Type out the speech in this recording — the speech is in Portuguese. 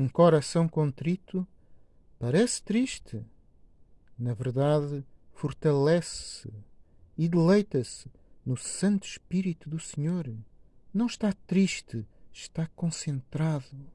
Um coração contrito parece triste. Na verdade, fortalece-se e deleita-se no Santo Espírito do Senhor. Não está triste, está concentrado.